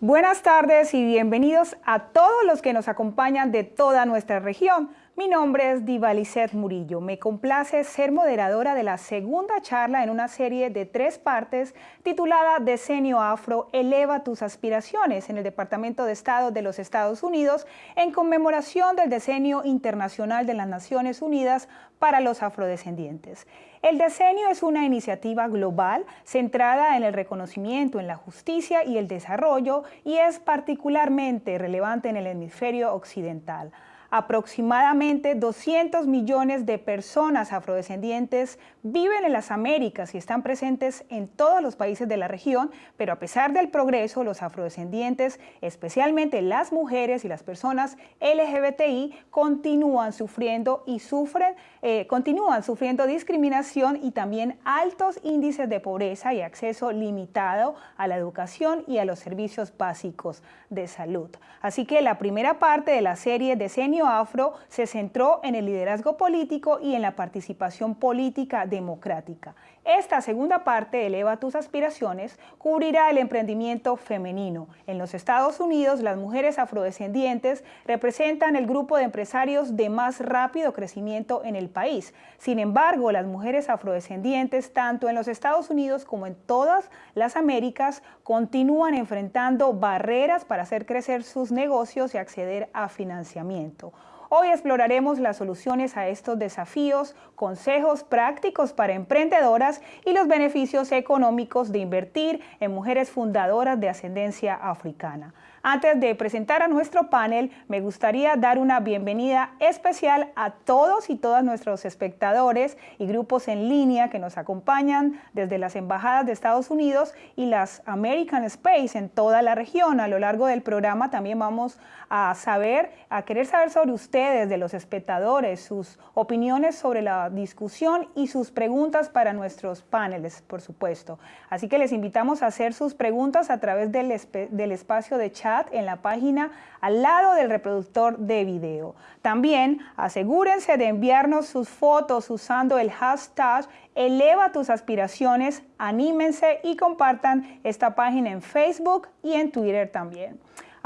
Buenas tardes y bienvenidos a todos los que nos acompañan de toda nuestra región. Mi nombre es Divalicet Murillo. Me complace ser moderadora de la segunda charla en una serie de tres partes titulada Decenio Afro, eleva tus aspiraciones en el Departamento de Estado de los Estados Unidos en conmemoración del Decenio Internacional de las Naciones Unidas para los Afrodescendientes. El decenio es una iniciativa global centrada en el reconocimiento, en la justicia y el desarrollo y es particularmente relevante en el hemisferio occidental. Aproximadamente 200 millones de personas afrodescendientes viven en las Américas y están presentes en todos los países de la región, pero a pesar del progreso, los afrodescendientes, especialmente las mujeres y las personas LGBTI, continúan sufriendo y sufren, eh, continúan sufriendo discriminación y también altos índices de pobreza y acceso limitado a la educación y a los servicios básicos de salud. Así que la primera parte de la serie Decenio Afro se centró en el liderazgo político y en la participación política democrática. Esta segunda parte, Eleva tus aspiraciones, cubrirá el emprendimiento femenino. En los Estados Unidos, las mujeres afrodescendientes representan el grupo de empresarios de más rápido crecimiento en el país. Sin embargo, las mujeres afrodescendientes, tanto en los Estados Unidos como en todas las Américas, continúan enfrentando barreras para hacer crecer sus negocios y acceder a financiamiento. Hoy exploraremos las soluciones a estos desafíos, consejos prácticos para emprendedoras y los beneficios económicos de invertir en mujeres fundadoras de ascendencia africana. Antes de presentar a nuestro panel, me gustaría dar una bienvenida especial a todos y todas nuestros espectadores y grupos en línea que nos acompañan desde las embajadas de Estados Unidos y las American Space en toda la región. A lo largo del programa también vamos a saber, a querer saber sobre ustedes, de los espectadores, sus opiniones sobre la discusión y sus preguntas para nuestros paneles, por supuesto. Así que les invitamos a hacer sus preguntas a través del, del espacio de chat en la página al lado del reproductor de video. También asegúrense de enviarnos sus fotos usando el hashtag Eleva tus aspiraciones, anímense y compartan esta página en Facebook y en Twitter también.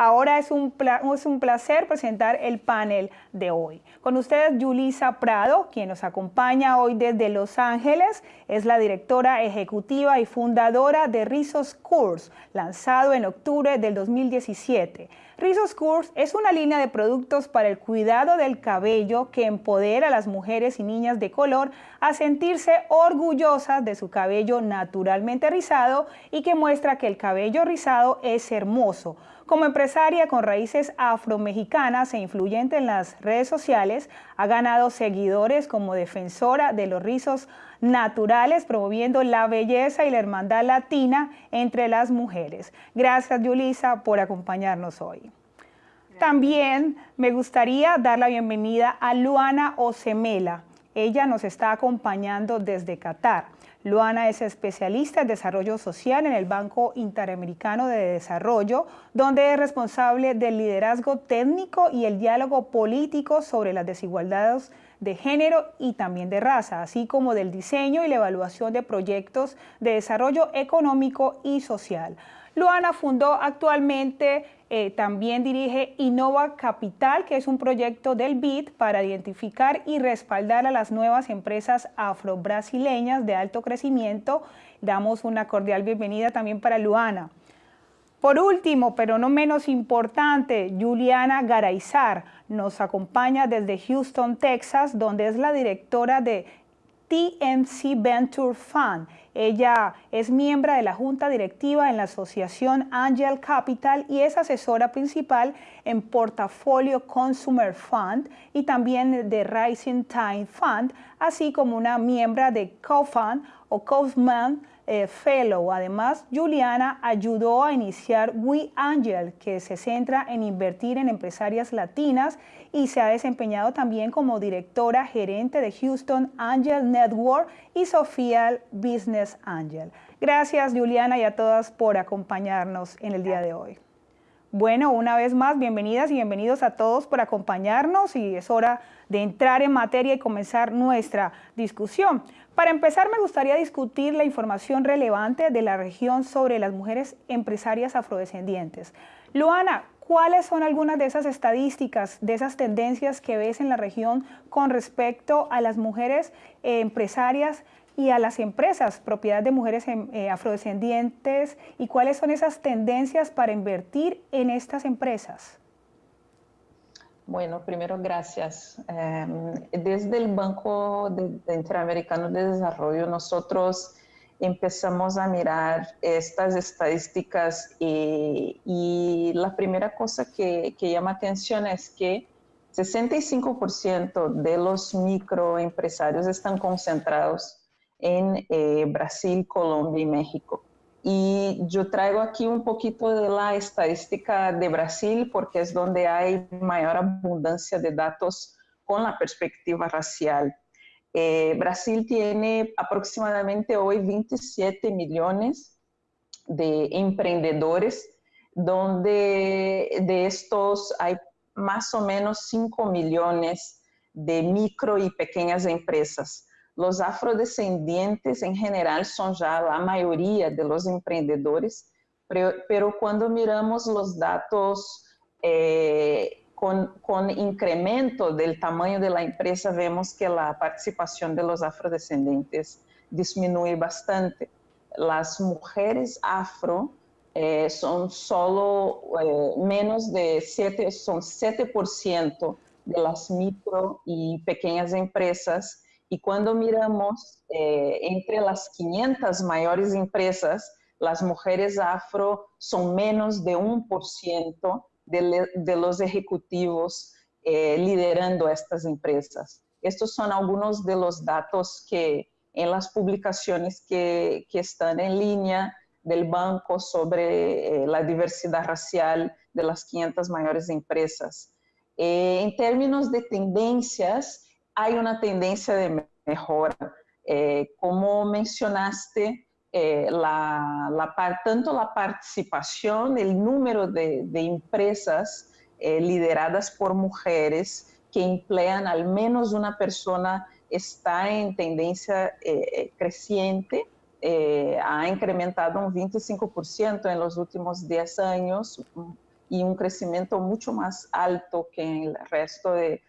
Ahora es un, es un placer presentar el panel de hoy. Con ustedes Yulisa Prado, quien nos acompaña hoy desde Los Ángeles, es la directora ejecutiva y fundadora de Rizos Course, lanzado en octubre del 2017. Rizos Course es una línea de productos para el cuidado del cabello que empodera a las mujeres y niñas de color a sentirse orgullosas de su cabello naturalmente rizado y que muestra que el cabello rizado es hermoso como empresaria con raíces afromexicanas e influyente en las redes sociales, ha ganado seguidores como defensora de los rizos naturales, promoviendo la belleza y la hermandad latina entre las mujeres. Gracias, Yulisa, por acompañarnos hoy. También me gustaría dar la bienvenida a Luana Osemela. Ella nos está acompañando desde Qatar. Luana es especialista en desarrollo social en el Banco Interamericano de Desarrollo, donde es responsable del liderazgo técnico y el diálogo político sobre las desigualdades de género y también de raza, así como del diseño y la evaluación de proyectos de desarrollo económico y social. Luana fundó actualmente, eh, también dirige Innova Capital, que es un proyecto del BID para identificar y respaldar a las nuevas empresas afro-brasileñas de alto crecimiento. Damos una cordial bienvenida también para Luana. Por último, pero no menos importante, Juliana Garaizar nos acompaña desde Houston, Texas, donde es la directora de TMC Venture Fund. Ella es miembro de la junta directiva en la asociación Angel Capital y es asesora principal en Portafolio Consumer Fund y también de Rising Time Fund, así como una miembro de CoFund o Kaufman eh, Fellow. Además, Juliana ayudó a iniciar We Angel, que se centra en invertir en empresarias latinas y se ha desempeñado también como directora gerente de Houston Angel Network y Sofía Business Angel. Gracias, Juliana, y a todas por acompañarnos en el día de hoy. Bueno, una vez más, bienvenidas y bienvenidos a todos por acompañarnos y es hora de entrar en materia y comenzar nuestra discusión. Para empezar, me gustaría discutir la información relevante de la región sobre las mujeres empresarias afrodescendientes. Luana, ¿cuáles son algunas de esas estadísticas, de esas tendencias que ves en la región con respecto a las mujeres empresarias y a las empresas, propiedad de mujeres em, eh, afrodescendientes, y cuáles son esas tendencias para invertir en estas empresas? Bueno, primero gracias. Em, desde el Banco Interamericano de Desarrollo nosotros empezamos a mirar estas estadísticas y, la primera cosa que, llama atención es que 65% de los microempresarios están concentrados en eh, Brasil, Colombia y México. Y yo traigo aquí un poquito de la estadística de Brasil porque es donde hay mayor abundancia de datos con la perspectiva racial. Eh, Brasil tiene aproximadamente hoy 27 millones de emprendedores, donde de estos hay más o menos 5 millones de micro y pequeñas empresas. Los afrodescendientes en general son ya la mayoría de los emprendedores, pero, cuando miramos los datos eh, con, incremento del tamaño de la empresa, vemos que la participación de los afrodescendientes disminuye bastante. Las mujeres afro eh, son solo eh, menos de 7, son 7% de las micro y pequeñas empresas y cuando miramos eh, entre las 500 mayores empresas, las mujeres afro son menos de un por ciento de, los ejecutivos eh, liderando estas empresas. Estos son algunos de los datos que en las publicaciones que, están en línea del banco sobre eh, la diversidad racial de las 500 mayores empresas. en términos de tendencias, hay una tendencia de mejora. Eh, como mencionaste, eh, la, tanto la participación, el número de, empresas eh, lideradas por mujeres que emplean al menos una persona está en tendencia creciente. ha incrementado un 25% en los últimos 10 años y un crecimiento mucho más alto que en el resto de,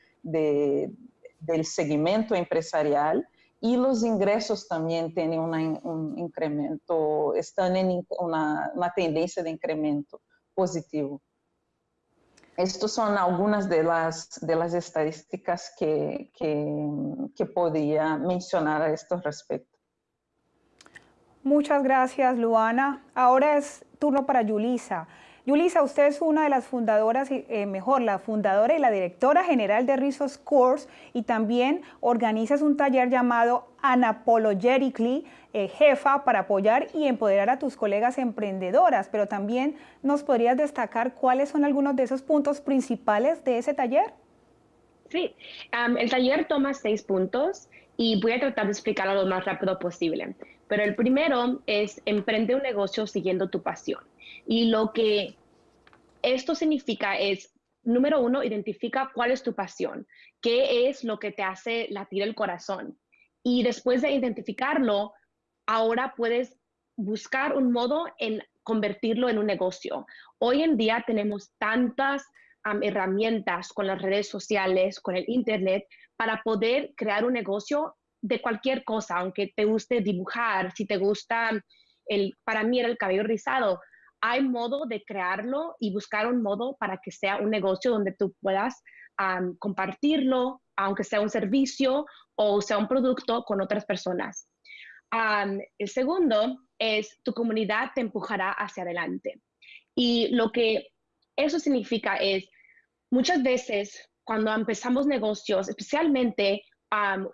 del segmento empresarial y los ingresos también tienen un incremento, están en una, tendencia de incremento positivo. Estas son algunas de las, de las estadísticas que, que, podría mencionar a este respecto. Muchas gracias, Luana. Ahora es turno para Yulisa. Yulisa, usted es una de las fundadoras, eh, mejor, la fundadora y la directora general de Rizos Course y también organizas un taller llamado Unapologetically, eh, jefa, para apoyar y empoderar a tus colegas emprendedoras, pero también nos podrías destacar cuáles son algunos de esos puntos principales de ese taller. Sí, el taller toma seis puntos y voy a tratar de explicarlo lo más rápido posible. Pero el primero es emprende un negocio siguiendo tu pasión. Y lo que esto significa es, número uno, identifica cuál es tu pasión, qué es lo que te hace latir el corazón. Y después de identificarlo, ahora puedes buscar un modo en convertirlo en un negocio. Hoy en día tenemos tantas herramientas con las redes sociales, con el Internet, para poder crear un negocio de cualquier cosa, aunque te guste dibujar, si te gusta el, para mí era el cabello rizado, hay modo de crearlo y buscar un modo para que sea un negocio donde tú puedas compartirlo, aunque sea un servicio o sea un producto con otras personas. el segundo es tu comunidad te empujará hacia adelante. Y lo que eso significa es, muchas veces cuando empezamos negocios, especialmente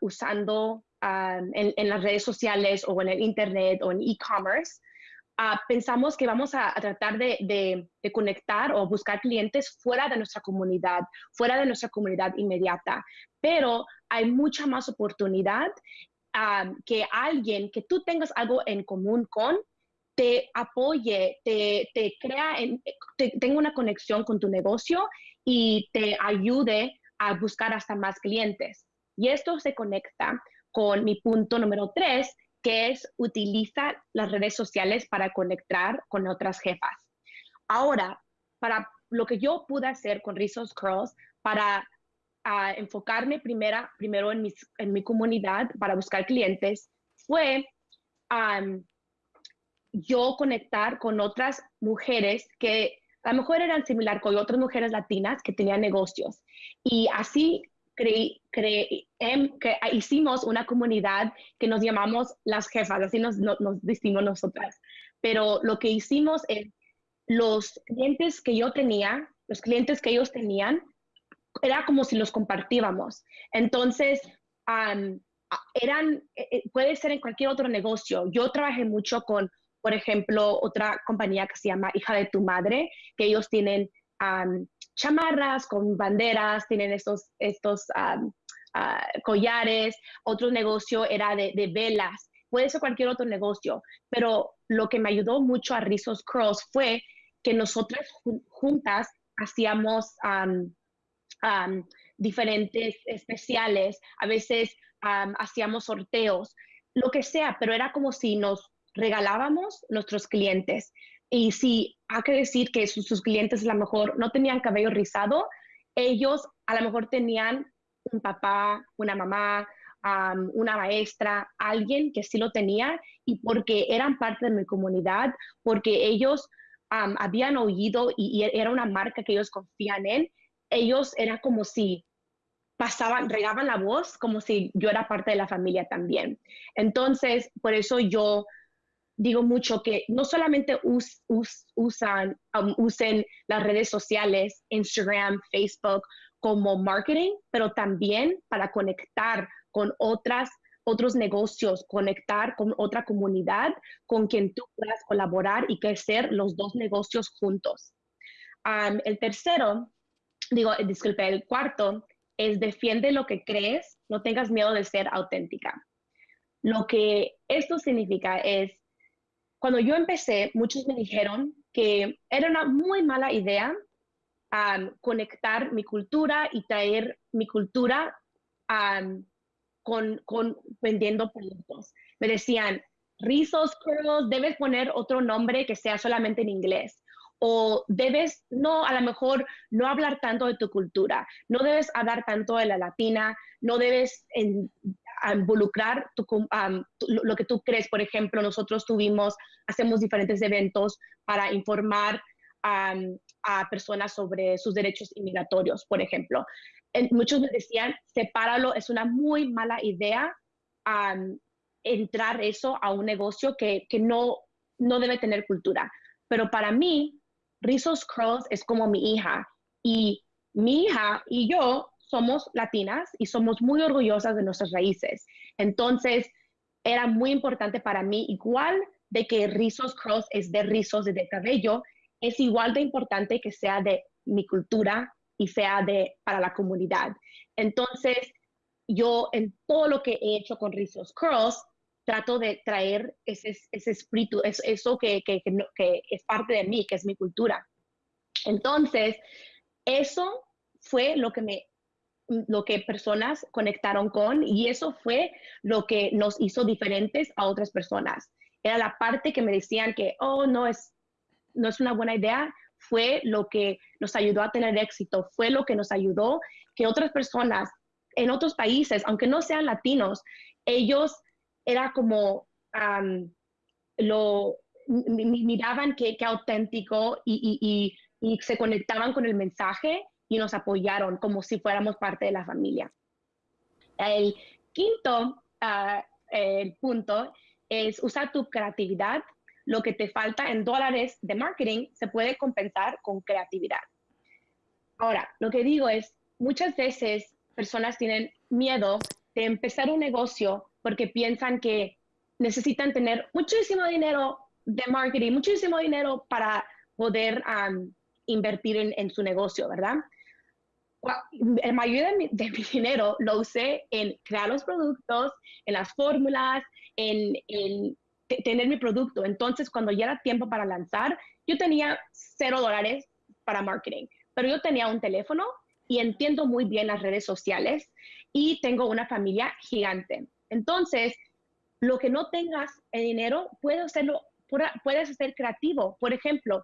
usando en, las redes sociales o en el Internet o en e-commerce, Ah, pensamos que vamos a, tratar de, conectar o buscar clientes fuera de nuestra comunidad, fuera de nuestra comunidad inmediata, pero hay mucha más oportunidad ah, que alguien que tú tengas algo en común con te apoye, te, crea, en, te, tenga una conexión con tu negocio y te ayude a buscar hasta más clientes. Y esto se conecta con mi punto número tres, que es utiliza las redes sociales para conectar con otras jefas. Ahora, para lo que yo pude hacer con Rizos Curls, para ah, enfocarme primera, primero en, mis, en mi comunidad para buscar clientes, fue yo conectar con otras mujeres que a lo mejor eran similar con otras mujeres latinas que tenían negocios. Y así creí, em, que hicimos una comunidad que nos llamamos las jefas, así nos, nos, nos decimos nosotras. Pero lo que hicimos es los clientes que yo tenía, los clientes que ellos tenían, era como si los compartíamos. Entonces, eran, e, e, puede ser en cualquier otro negocio. Yo trabajé mucho con, por ejemplo, otra compañía que se llama Hija de tu Madre, que ellos tienen chamarras con banderas, tienen estos, estos ah, collares. Otro negocio era de, velas. Puede ser cualquier otro negocio, pero lo que me ayudó mucho a Rizos Cross fue que nosotras juntas hacíamos diferentes especiales, a veces hacíamos sorteos, lo que sea, pero era como si nos regalábamos nuestros clientes. Y si hay que decir que sus, clientes a lo mejor no tenían cabello rizado, ellos a lo mejor tenían un papá, una mamá, una maestra, alguien que sí lo tenía y porque eran parte de mi comunidad, porque ellos habían oído y, y, era una marca que ellos confían en, ellos era como si pasaban, regaban la voz como si yo era parte de la familia también. Entonces, por eso yo digo mucho que no solamente usan, um, usen las redes sociales, Instagram, Facebook, como marketing, pero también para conectar con otras, otros negocios, conectar con otra comunidad con quien tú puedas colaborar y crecer los dos negocios juntos. Um, el tercero, digo, disculpe, el cuarto es defiende lo que crees, no tengas miedo de ser auténtica. Lo que esto significa es, cuando yo empecé, muchos me dijeron que era una muy mala idea um, conectar mi cultura y traer mi cultura um, con, con, vendiendo productos. Me decían, Rizos Curls, debes poner otro nombre que sea solamente en inglés o debes no, a lo mejor no hablar tanto de tu cultura, no debes hablar tanto de la latina, no debes involucrar lo que tú crees. Por ejemplo, nosotros tuvimos, hacemos diferentes eventos para informar a personas sobre sus derechos inmigratorios, por ejemplo. muchos me decían, sepáralo, es una muy mala idea entrar eso a un negocio que, que no, no debe tener cultura. Pero para mí, Rizos Curls es como mi hija y mi hija y yo somos latinas y somos muy orgullosas de nuestras raíces. Entonces, era muy importante para mí, igual de que Rizos Curls es de rizos de cabello, es igual de importante que sea de mi cultura y sea de para la comunidad. Entonces, yo en todo lo que he hecho con Rizos Curls, trato de traer ese, ese espíritu, eso, eso que, que, que, es parte de mí, que es mi cultura. Entonces, eso fue lo que me lo que personas conectaron con y eso fue lo que nos hizo diferentes a otras personas. Era la parte que me decían que, oh, no es, no es una buena idea, fue lo que nos ayudó a tener éxito, fue lo que nos ayudó que otras personas en otros países, aunque no sean latinos, ellos era como lo miraban que, auténtico y, se conectaban con el mensaje y nos apoyaron como si fuéramos parte de la familia. El quinto ah, punto es usar tu creatividad. Lo que te falta en dólares de marketing se puede compensar con creatividad. Ahora, lo que digo es, muchas veces personas tienen miedo de empezar un negocio porque piensan que necesitan tener muchísimo dinero de marketing, muchísimo dinero para poder invertir en, su negocio, ¿verdad? La mayoría de mi, dinero lo usé en crear los productos, en las fórmulas, en, tener mi producto. Entonces, cuando ya era tiempo para lanzar, yo tenía cero dólares para marketing, pero yo tenía un teléfono y entiendo muy bien las redes sociales y tengo una familia gigante. Entonces, lo que no tengas el dinero, puedes hacerlo, puedes ser creativo. Por ejemplo,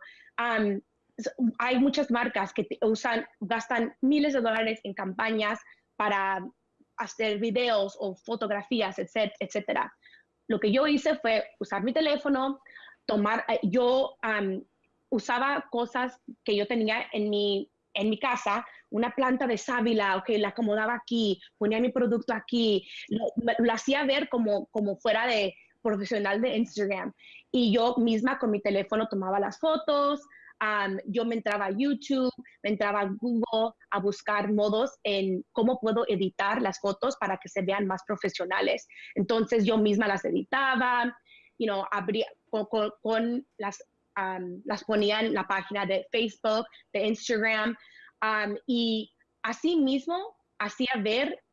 hay muchas marcas que usan, gastan miles de dólares en campañas para hacer videos o fotografías, etcétera. Lo que yo hice fue usar mi teléfono, tomar, eh, yo usaba cosas que yo tenía en mi, en mi casa, una planta de sábila, ok, la acomodaba aquí, ponía mi producto aquí, lo, lo hacía ver como, como fuera de profesional de Instagram. Y yo misma con mi teléfono tomaba las fotos, yo me entraba a YouTube, me entraba a Google a buscar modos en cómo puedo editar las fotos para que se vean más profesionales. Entonces yo misma las editaba, you know, abría, con, las, las ponía en la página de Facebook, de Instagram, y así mismo hacía ver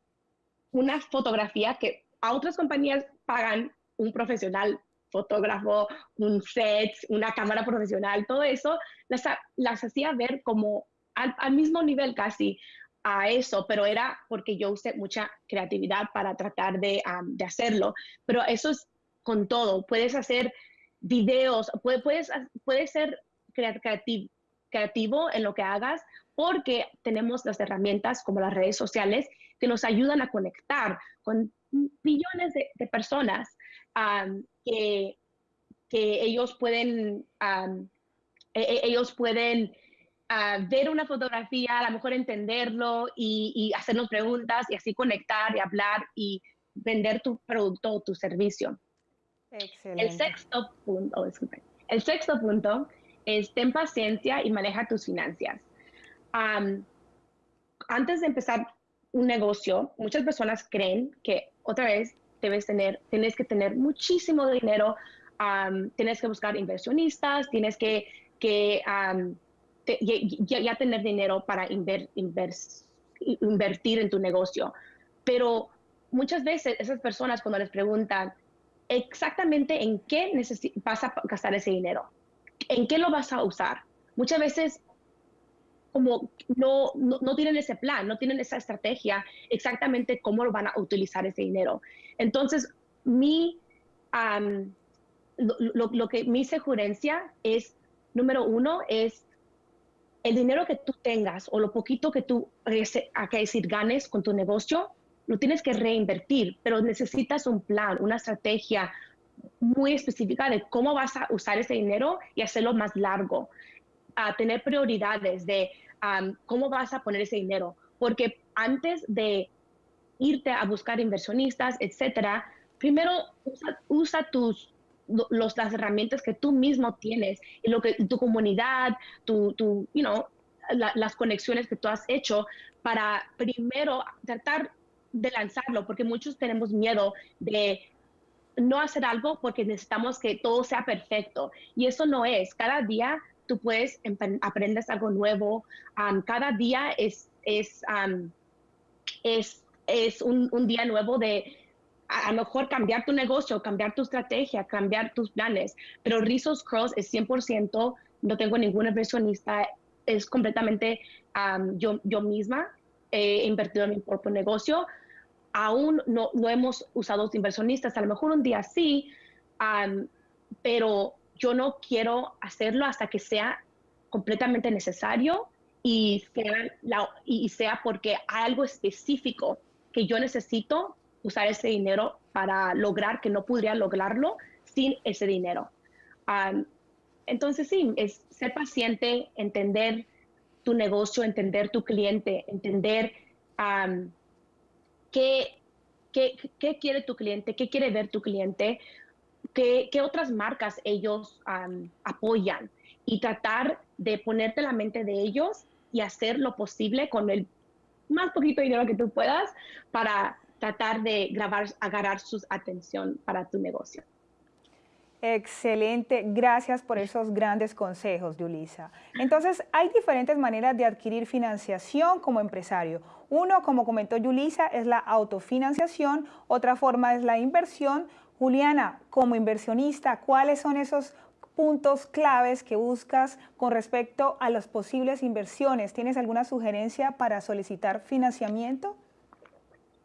una fotografía que a otras compañías pagan un profesional fotógrafo, un set, una cámara profesional, todo eso, las, las hacía ver como al, mismo nivel casi a eso, pero era porque yo usé mucha creatividad para tratar de, de hacerlo. Pero eso es con todo, puedes hacer videos, puedes, puedes ser creativo, creativo en lo que hagas porque tenemos las herramientas como las redes sociales que nos ayudan a conectar con millones de, personas que, que, ellos pueden, e, e, ellos pueden ver una fotografía, a lo mejor entenderlo y, hacernos preguntas y así conectar y hablar y vender tu producto o tu servicio. Excelente. El sexto punto, el sexto punto es ten paciencia y maneja tus finanzas. antes de empezar un negocio, muchas personas creen que otra vez debes tener, tienes que tener muchísimo dinero, tienes que buscar inversionistas, tienes que, que ya, tener dinero para invertir en tu negocio. Pero muchas veces esas personas cuando les preguntan exactamente en qué vas a gastar ese dinero, en qué lo vas a usar, muchas veces como no, no, tienen ese plan, no tienen esa estrategia exactamente cómo lo van a utilizar ese dinero. Entonces, mi, lo, que mi sugerencia es, número uno, es el dinero que tú tengas o lo poquito que tú, a que decir, ganes con tu negocio, lo tienes que reinvertir, pero necesitas un plan, una estrategia muy específica de cómo vas a usar ese dinero y hacerlo más largo a tener prioridades de cómo vas a poner ese dinero. Porque antes de irte a buscar inversionistas, etcétera, primero usa, tus los, las herramientas que tú mismo tienes y lo que tu comunidad, tu, tu you know, las conexiones que tú has hecho para primero tratar de lanzarlo, porque muchos tenemos miedo de no hacer algo porque necesitamos que todo sea perfecto. Y eso no es. Cada día tú puedes aprendes algo nuevo. cada día es, es, es, es un, un, día nuevo de a, lo mejor cambiar tu negocio, cambiar tu estrategia, cambiar tus planes. Pero Rizos Cross es 100%, no tengo ningún inversionista, es completamente yo, yo misma. He invertido en mi propio negocio. Aún no, no hemos usado inversionistas, a lo mejor un día sí, pero yo no quiero hacerlo hasta que sea completamente necesario y sea, porque hay algo específico que yo necesito usar ese dinero para lograr que no podría lograrlo sin ese dinero. entonces sí, es ser paciente, entender tu negocio, entender tu cliente, entender qué, qué, quiere tu cliente, qué quiere ver tu cliente, qué, otras marcas ellos apoyan y tratar de ponerte la mente de ellos y hacer lo posible con el más poquito dinero que tú puedas para tratar de grabar, agarrar su atención para tu negocio. Excelente, gracias por esos grandes consejos, Yulisa. Entonces, hay diferentes maneras de adquirir financiación como empresario. Uno, como comentó Yulisa, es la autofinanciación, otra forma es la inversión, Juliana, como inversionista, ¿cuáles son esos puntos claves que buscas con respecto a las posibles inversiones? ¿Tienes alguna sugerencia para solicitar financiamiento?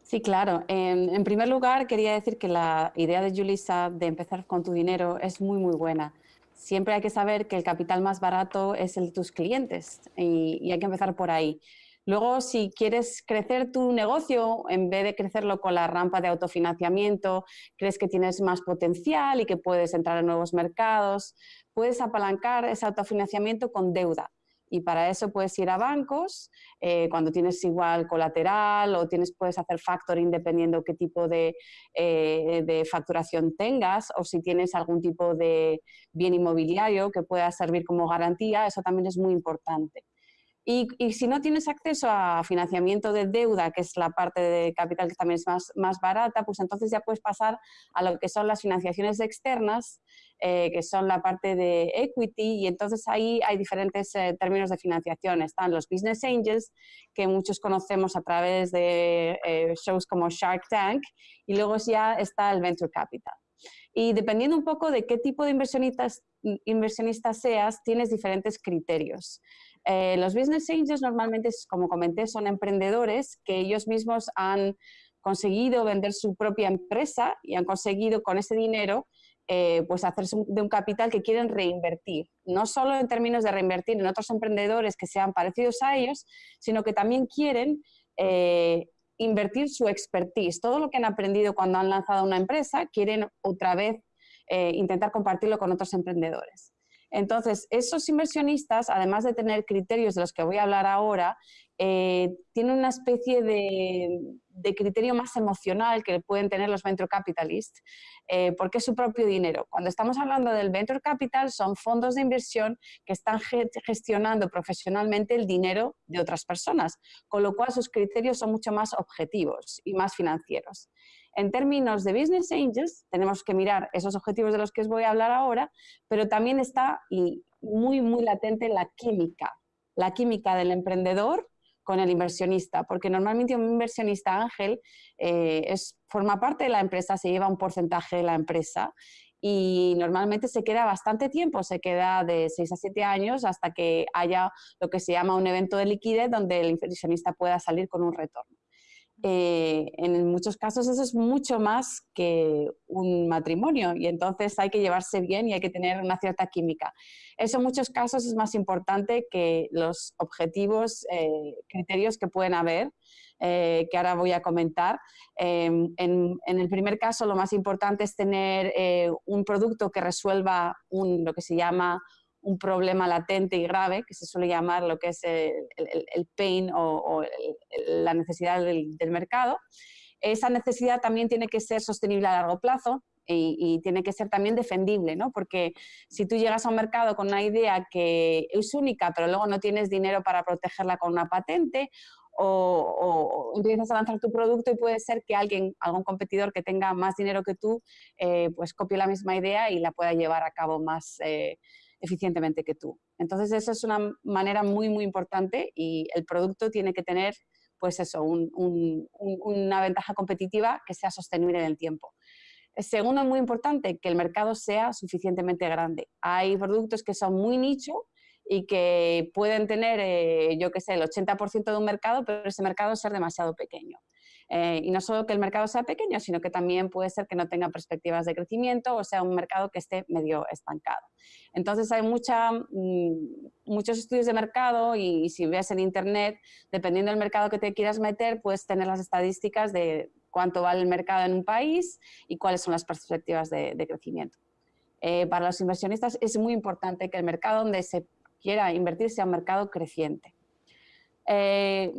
Sí, claro. En, primer lugar, quería decir que la idea de Julissa de empezar con tu dinero es muy, muy buena. Siempre hay que saber que el capital más barato es el de tus clientes y, hay que empezar por ahí. Luego, si quieres crecer tu negocio, en vez de crecerlo con la rampa de autofinanciamiento, crees que tienes más potencial y que puedes entrar en nuevos mercados, puedes apalancar ese autofinanciamiento con deuda y para eso puedes ir a bancos eh, cuando tienes igual colateral o puedes hacer factoring dependiendo qué tipo eh, de, facturación tengas o si tienes algún tipo de bien inmobiliario que pueda servir como garantía, eso también es muy importante. Y, si no tienes acceso a financiamiento de deuda, que es la parte de capital que también es más, más barata, pues entonces ya puedes pasar a lo que son las financiaciones externas, eh, que son la parte de equity, y entonces ahí hay diferentes eh, términos de financiación. Están los business angels, que muchos conocemos a través de eh, shows como Shark Tank, y luego ya está el venture capital. Y dependiendo un poco de qué tipo de inversionistas, inversionistas seas, tienes diferentes criterios. Eh, los business angels normalmente, como comenté, son emprendedores que ellos mismos han conseguido vender su propia empresa y han conseguido con ese dinero eh, pues hacerse de un capital que quieren reinvertir, no solo en términos de reinvertir en otros emprendedores que sean parecidos a ellos, sino que también quieren eh, invertir su expertise, todo lo que han aprendido cuando han lanzado una empresa, quieren otra vez intentar compartirlo con otros emprendedores. Entonces, esos inversionistas, además de tener criterios de los que voy a hablar ahora, eh, tienen una especie de, criterio más emocional que pueden tener los venture capitalists, eh, porque es su propio dinero. Cuando estamos hablando del venture capital, son fondos de inversión que están gestionando profesionalmente el dinero de otras personas, con lo cual sus criterios son mucho más objetivos y más financieros. En términos de business angels, tenemos que mirar esos objetivos de los que os voy a hablar ahora, pero también está muy, muy latente la química, la química del emprendedor con el inversionista, porque normalmente un inversionista ángel eh, es, forma parte de la empresa, se lleva un porcentaje de la empresa y normalmente se queda bastante tiempo, se queda de 6 a 7 años hasta que haya lo que se llama un evento de liquidez donde el inversionista pueda salir con un retorno. Eh, en muchos casos eso es mucho más que un matrimonio y entonces hay que llevarse bien y hay que tener una cierta química. Eso en muchos casos es más importante que los objetivos, eh, criterios que pueden haber, eh, que ahora voy a comentar. Em, en, el primer caso lo más importante es tener un producto que resuelva lo que se llama un problema latente y grave, que se suele llamar lo que es el, pain o, la necesidad del, mercado. Esa necesidad también tiene que ser sostenible a largo plazo, y, tiene que ser también defendible, ¿no? Porque si tú llegas a un mercado con una idea que es única, pero luego no tienes dinero para protegerla con una patente, o, empiezas a lanzar tu producto y puede ser que alguien, algún competidor que tenga más dinero que tú, eh, pues copie la misma idea y la pueda llevar a cabo más, eh, eficientemente que tú. Entonces, eso es una manera muy, muy importante y el producto tiene que tener, pues eso, una ventaja competitiva que sea sostenible en el tiempo. Segundo, muy importante, que el mercado sea suficientemente grande. Hay productos que son muy nicho y que pueden tener, eh, yo qué sé, el 80% de un mercado, pero ese mercado ser demasiado pequeño. Eh, y no solo que el mercado sea pequeño, sino que también puede ser que no tenga perspectivas de crecimiento o sea un mercado que esté medio estancado. Entonces hay mucha, mm, muchos estudios de mercado y, si ves en internet, dependiendo del mercado que te quieras meter, puedes tener las estadísticas de cuánto vale el mercado en un país y cuáles son las perspectivas de, crecimiento. Eh, para los inversionistas es muy importante que el mercado donde se quiera invertir sea un mercado creciente. Eh,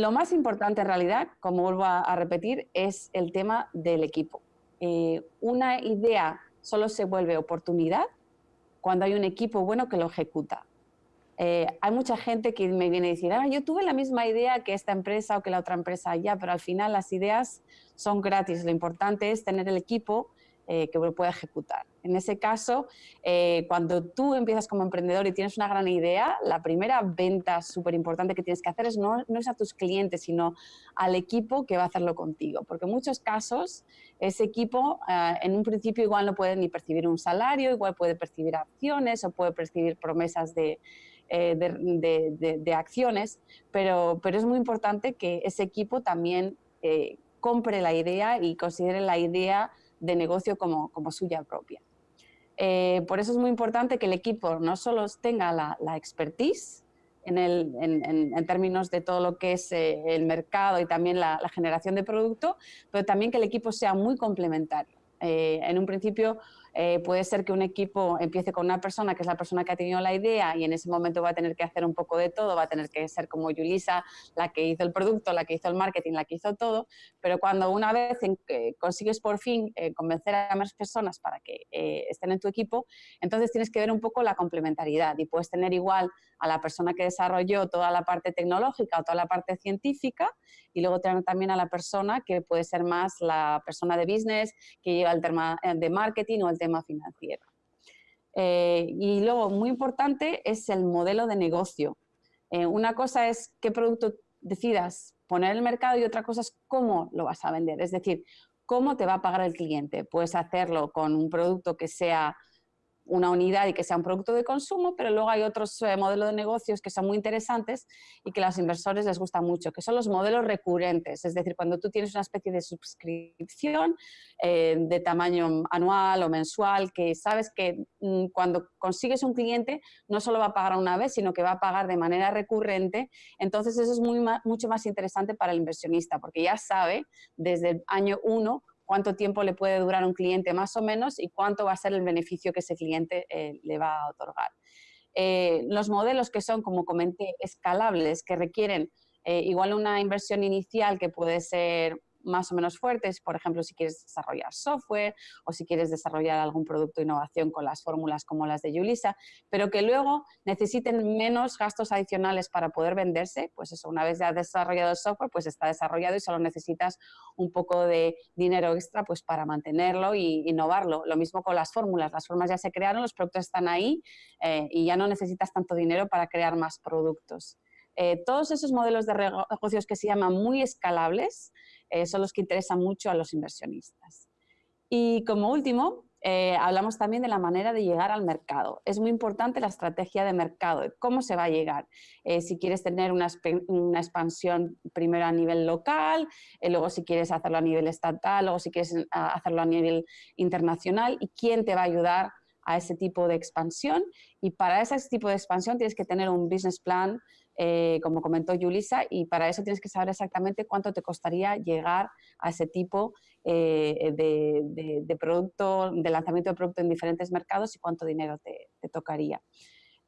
lo más importante en realidad, como vuelvo a, repetir, es el tema del equipo. Eh, una idea solo se vuelve oportunidad cuando hay un equipo bueno que lo ejecuta. Eh, hay mucha gente que me viene a decir, ah, yo tuve la misma idea que esta empresa o que la otra empresa allá, pero al final las ideas son gratis. Lo importante es tener el equipo eh, que pueda ejecutar. En ese caso, eh, cuando tú empiezas como emprendedor y tienes una gran idea, la primera venta súper importante que tienes que hacer es no, no, es a tus clientes, sino al equipo que va a hacerlo contigo. Porque en muchos casos, ese equipo eh, en un principio igual no puede ni percibir un salario, igual puede percibir acciones o puede percibir promesas de, de, acciones, pero, pero es muy importante que ese equipo también compre la idea y considere la idea de negocio como, como suya propia. Eh, por eso es muy importante que el equipo no solo tenga la, expertise en, el, en, términos de todo lo que es eh, el mercado y también la, generación de producto, pero también que el equipo sea muy complementario. Eh, en un principio eh, puede ser que un equipo empiece con una persona que es la persona que ha tenido la idea y en ese momento va a tener que hacer un poco de todo, va a tener que ser como Yulisa, la que hizo el producto, la que hizo el marketing, la que hizo todo, pero cuando una vez consigues por fin eh, convencer a más personas para que eh, estén en tu equipo, entonces tienes que ver un poco la complementariedad y puedes tener igual a la persona que desarrolló toda la parte tecnológica o toda la parte científica y luego tener también a la persona que puede ser más la persona de business, que lleva el tema de marketing o el tema financiero. Eh, y luego, muy importante, es el modelo de negocio. Eh, una cosa es qué producto decidas poner en el mercado y otra cosa es cómo lo vas a vender. Es decir, cómo te va a pagar el cliente. Puedes hacerlo con un producto que sea una unidad y que sea un producto de consumo, pero luego hay otros eh, modelos de negocios que son muy interesantes y que a los inversores les gusta mucho, que son los modelos recurrentes, es decir, cuando tú tienes una especie de suscripción eh, de tamaño anual o mensual, que sabes que mm, cuando consigues un cliente no solo va a pagar una vez, sino que va a pagar de manera recurrente, entonces eso es mucho más interesante para el inversionista, porque ya sabe desde el año uno cuánto tiempo le puede durar un cliente más o menos y cuánto va a ser el beneficio que ese cliente eh, le va a otorgar. Eh, los modelos que son, como comenté, escalables, que requieren eh, igual una inversión inicial que puede ser más o menos fuertes, por ejemplo, si quieres desarrollar software o si quieres desarrollar algún producto de innovación con las fórmulas como las de Yulisa, pero que luego necesiten menos gastos adicionales para poder venderse, pues eso, una vez ya desarrollado el software, pues está desarrollado y solo necesitas un poco de dinero extra pues para mantenerlo y innovarlo. Lo mismo con las fórmulas, las fórmulas ya se crearon, los productos están ahí eh, y ya no necesitas tanto dinero para crear más productos. Eh, todos esos modelos de negocios que se llaman muy escalables eh, son los que interesan mucho a los inversionistas. Y como último, eh, hablamos también de la manera de llegar al mercado. Es muy importante la estrategia de mercado, cómo se va a llegar. si quieres tener una, expansión primero a nivel local, luego si quieres hacerlo a nivel estatal, luego si quieres hacerlo a nivel internacional y quién te va a ayudar a ese tipo de expansión. Y para ese tipo de expansión tienes que tener un business plan eh, como comentó Yulisa, y para eso tienes que saber exactamente cuánto te costaría llegar a ese tipo eh, de, producto, de lanzamiento de producto en diferentes mercados y cuánto dinero te, tocaría.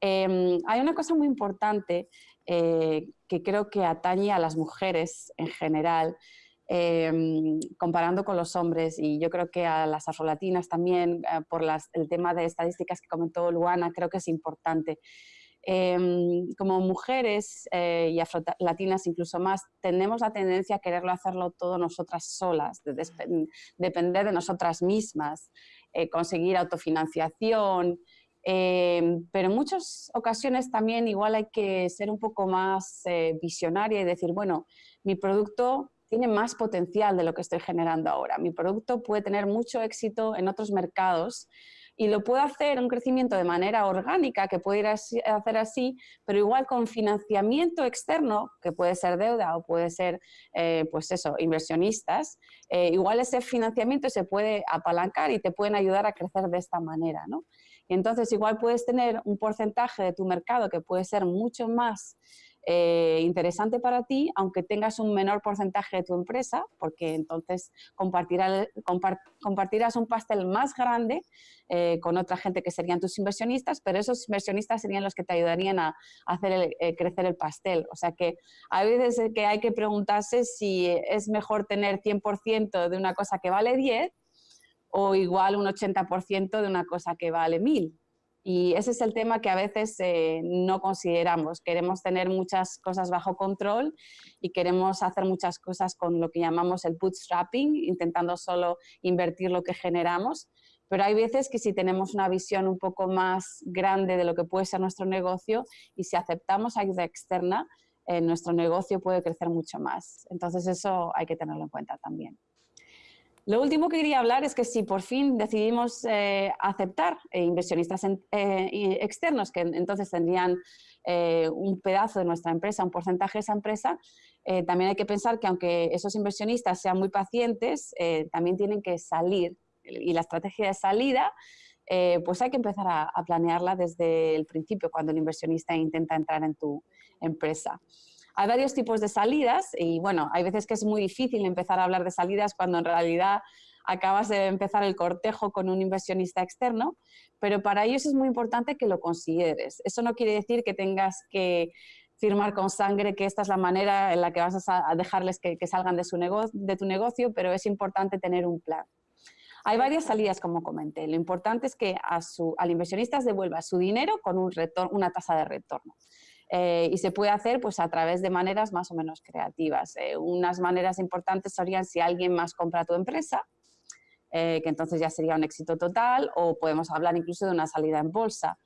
Em, hay una cosa muy importante eh, que creo que atañe a las mujeres en general, em, comparando con los hombres y yo creo que a las afrolatinas también, por el tema de estadísticas que comentó Luana, creo que es importante. Em, como mujeres eh, y afrolatinas incluso más, tenemos la tendencia a quererlo hacerlo todo nosotras solas, de depender de nosotras mismas, eh, conseguir autofinanciación, em, pero en muchas ocasiones también igual hay que ser un poco más eh, visionaria y decir, bueno, mi producto tiene más potencial de lo que estoy generando ahora. Mi producto puede tener mucho éxito en otros mercados y lo puedo hacer un crecimiento de manera orgánica, que puede ir a hacer así, pero igual con financiamiento externo, que puede ser deuda o puede ser, eh, pues eso, inversionistas, eh, igual ese financiamiento se puede apalancar y te pueden ayudar a crecer de esta manera, ¿no? Y entonces igual puedes tener un porcentaje de tu mercado que puede ser mucho más eh, interesante para ti, aunque tengas un menor porcentaje de tu empresa, porque entonces compartirás, un pastel más grande eh, con otra gente que serían tus inversionistas, pero esos inversionistas serían los que te ayudarían a, hacer eh, crecer el pastel. O sea que hay veces que hay que preguntarse si es mejor tener 100% de una cosa que vale 10 o igual un 80% de una cosa que vale 1000. Y ese es el tema que a veces eh, no consideramos. Queremos tener muchas cosas bajo control y queremos hacer muchas cosas con lo que llamamos el bootstrapping, intentando solo invertir lo que generamos. Pero hay veces que si tenemos una visión un poco más grande de lo que puede ser nuestro negocio y si aceptamos ayuda externa, eh, nuestro negocio puede crecer mucho más. Entonces eso hay que tenerlo en cuenta también. Lo último que quería hablar es que si por fin decidimos eh, aceptar eh, inversionistas externos, que entonces tendrían un pedazo de nuestra empresa, un porcentaje de esa empresa, también hay que pensar que aunque esos inversionistas sean muy pacientes, también tienen que salir. Y la estrategia de salida, pues hay que empezar a planearla desde el principio, cuando el inversionista intenta entrar en tu empresa. Hay varios tipos de salidas y bueno, hay veces que es muy difícil empezar a hablar de salidas cuando en realidad acabas de empezar el cortejo con un inversionista externo, pero para ellos es muy importante que lo consideres. Eso no quiere decir que tengas que firmar con sangre que esta es la manera en la que vas a dejarles que, salgan de, su de tu negocio, pero es importante tener un plan. Hay varias salidas, como comenté. Lo importante es que a su, al inversionista devuelva su dinero con un una tasa de retorno. Eh, y se puede hacer pues, a través de maneras más o menos creativas. Eh, unas maneras importantes serían si alguien más compra tu empresa, eh, que entonces ya sería un éxito total, o podemos hablar incluso de una salida en bolsa.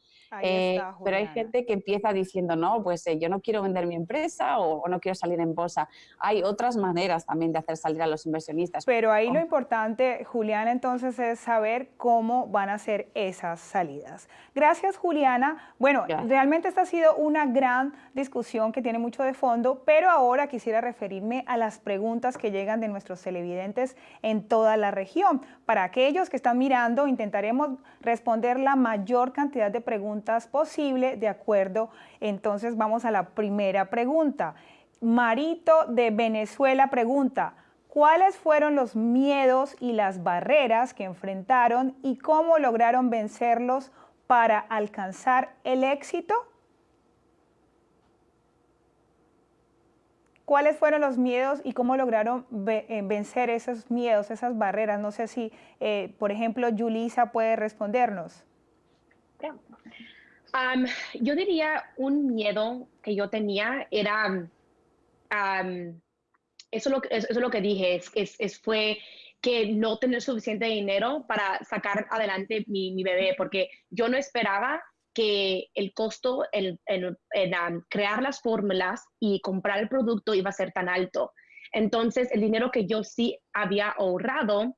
Eh, pero hay gente que empieza diciendo, no, pues eh, yo no quiero vender mi empresa o, no quiero salir en bolsa. Hay otras maneras también de hacer salir a los inversionistas. Pero ahí lo importante, Juliana, entonces es saber cómo van a ser esas salidas. Gracias, Juliana. Bueno, realmente esta ha sido una gran discusión que tiene mucho de fondo, pero ahora quisiera referirme a las preguntas que llegan de nuestros televidentes en toda la región. Para aquellos que están mirando, intentaremos responder la mayor cantidad de preguntas posible, de acuerdo. Entonces vamos a la primera pregunta. Marito de Venezuela pregunta, ¿cuáles fueron los miedos y las barreras que enfrentaron y cómo lograron vencerlos para alcanzar el éxito? ¿Cuáles fueron los miedos y cómo lograron eh, vencer esos miedos, esas barreras? No sé si, eh, por ejemplo, Yulisa puede respondernos yo diría un miedo que yo tenía era, eso, lo, eso es lo que dije, es, fue que no tener suficiente dinero para sacar adelante mi, mi bebé, porque yo no esperaba que el costo en, en, crear las fórmulas y comprar el producto iba a ser tan alto. Entonces, el dinero que yo sí había ahorrado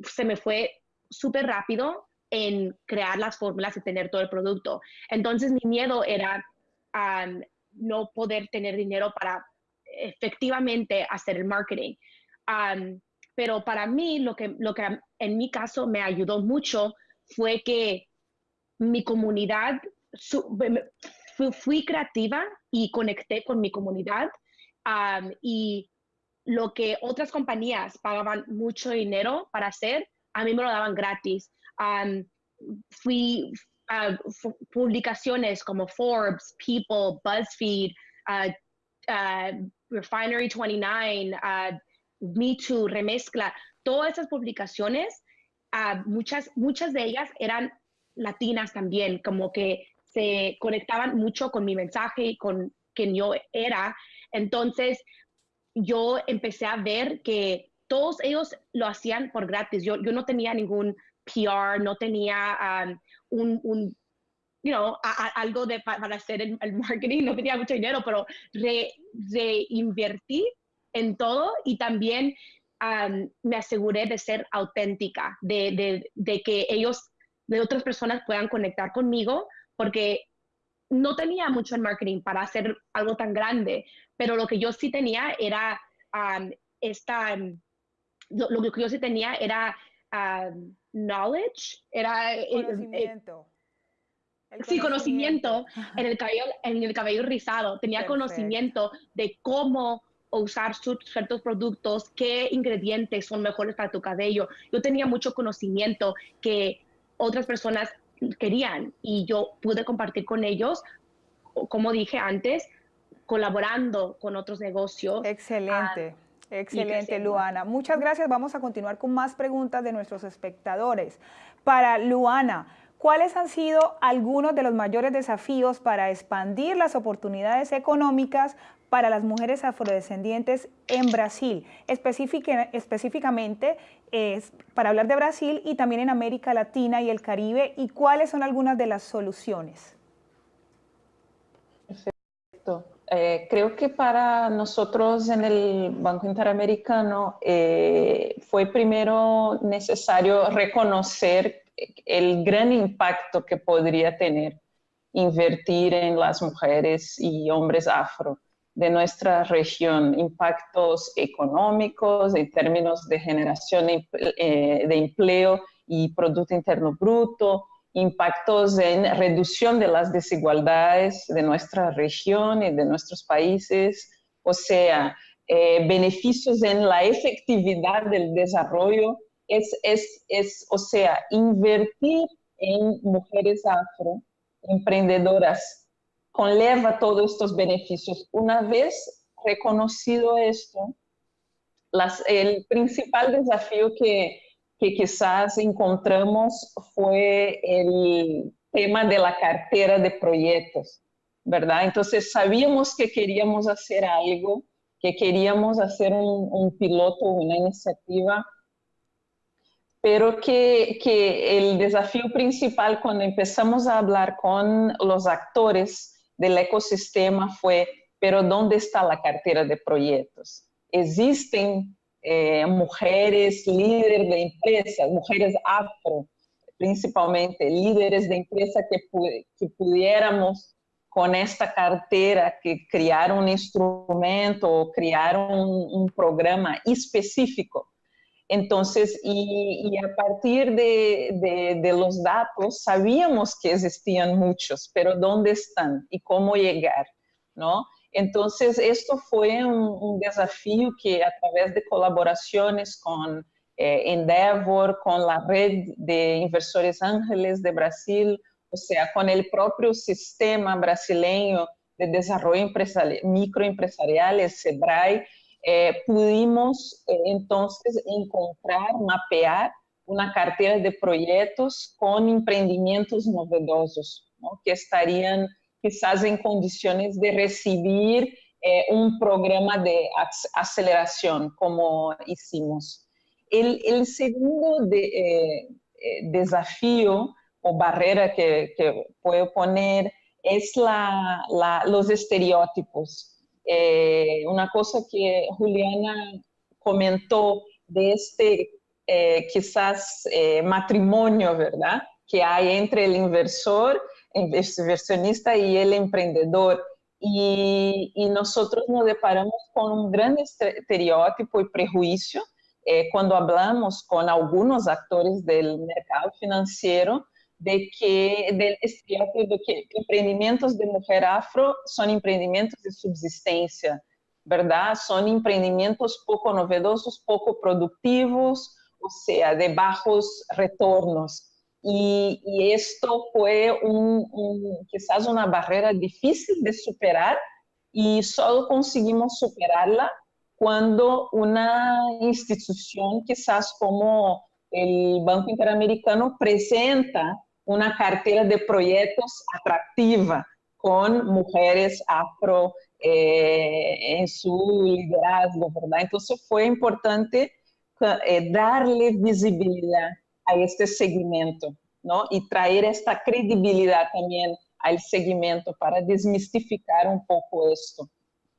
se me fue súper rápido en crear las fórmulas y tener todo el producto. Entonces mi miedo era no poder tener dinero para efectivamente hacer el marketing. pero para mí lo que, lo que en mi caso me ayudó mucho fue que mi comunidad, fui creativa y conecté con mi comunidad y lo que otras compañías pagaban mucho dinero para hacer, a mí me lo daban gratis fui a publicaciones como Forbes, People, BuzzFeed, Refinery 29, Me Too, Remezcla, todas esas publicaciones, muchas, muchas de ellas eran latinas también, como que se conectaban mucho con mi mensaje y con quien yo era. Entonces, yo empecé a ver que todos ellos lo hacían por gratis. Yo, yo no tenía ningún PR, no tenía um, un, un you know, algo de, para hacer el, marketing, no tenía mucho dinero, pero reinvertí en todo y también um, me aseguré de ser auténtica, de, de, de, que ellos, de otras personas puedan conectar conmigo, porque no tenía mucho en marketing para hacer algo tan grande, pero lo que yo sí tenía era um, esta, lo, que yo sí tenía era knowledge, era conocimiento. sí, conocimiento en el cabello, en el cabello rizado. Tenía conocimiento de cómo usar ciertos productos, qué ingredientes son mejores para tu cabello. Yo tenía mucho conocimiento que otras personas querían y yo pude compartir con ellos, como dije antes, colaborando con otros negocios. Excelente. Excelente, Luana. Muchas gracias. Vamos a continuar con más preguntas de nuestros espectadores. Para Luana, ¿cuáles han sido algunos de los mayores desafíos para expandir las oportunidades económicas para las mujeres afrodescendientes en Brasil, específicamente para hablar de Brasil y también en América Latina y el Caribe, y cuáles son algunas de las soluciones? Eh, creo que para nosotros en el Banco Interamericano eh, fue primero necesario reconocer el gran impacto que podría tener invertir en las mujeres y hombres afro de nuestra región, impactos económicos en términos de generación de eh, empleo y Producto Interno Bruto, impactos en reducción de las desigualdades de nuestra región y de nuestros países, o sea, eh, beneficios en la efectividad del desarrollo, es, es, es, o sea, invertir en mujeres afro, emprendedoras, conlleva todos estos beneficios. Una vez reconocido esto, las, el principal desafío que, que quizás encontramos fue el tema de la cartera de proyectos, ¿verdad? Entonces sabíamos que queríamos hacer algo, que queríamos hacer un, un piloto, una iniciativa, pero que, que, el desafío principal cuando empezamos a hablar con los actores del ecosistema fue, pero ¿dónde está la cartera de proyectos? Existen eh, mujeres líderes de empresas, mujeres afro, principalmente líderes de empresa que, que pudiéramos con esta cartera que crear un instrumento o crear un, un programa específico entonces, y, y a partir de, de, de, los datos, sabíamos que existían muchos, pero ¿dónde están y cómo llegar? ¿no? Entonces, esto fue un, un desafío que a través de colaboraciones con eh, Endeavor, con la red de inversores ángeles de Brasil, o sea, con el propio sistema brasileño de desarrollo microempresarial, SEBRAE, eh, pudimos eh, encontrar, mapear una cartera de proyectos con emprendimientos novedosos, ¿no? que estarían quizás en condiciones de recibir eh, un programa de aceleración como hicimos. El, segundo eh, eh, desafío o barrera que, puedo poner es la, los estereotipos una cosa que Juliana comentó de este quizás matrimonio, ¿verdad? Que hay entre el inversor, inversionista y el emprendedor. Y, y nosotros nos deparamos con un gran estereotipo y prejuicio eh, cuando hablamos con algunos actores del mercado financiero de que del de que empreendimentos de mujer afro son empreendimentos de subsistencia, ¿verdad? Son empreendimentos poco novedosos, poco productivos, o sea, de bajos retornos. Y, esto fue un, quizás una barrera difícil de superar y solo conseguimos superarla cuando una institución quizás como el Banco Interamericano presenta una cartera de proyectos atractiva con mujeres afro eh, en su liderazgo, ¿verdad? Entonces fue importante eh, darle visibilidad a este segmento, ¿no? Y traer esta credibilidad también al segmento para desmistificar un poco esto.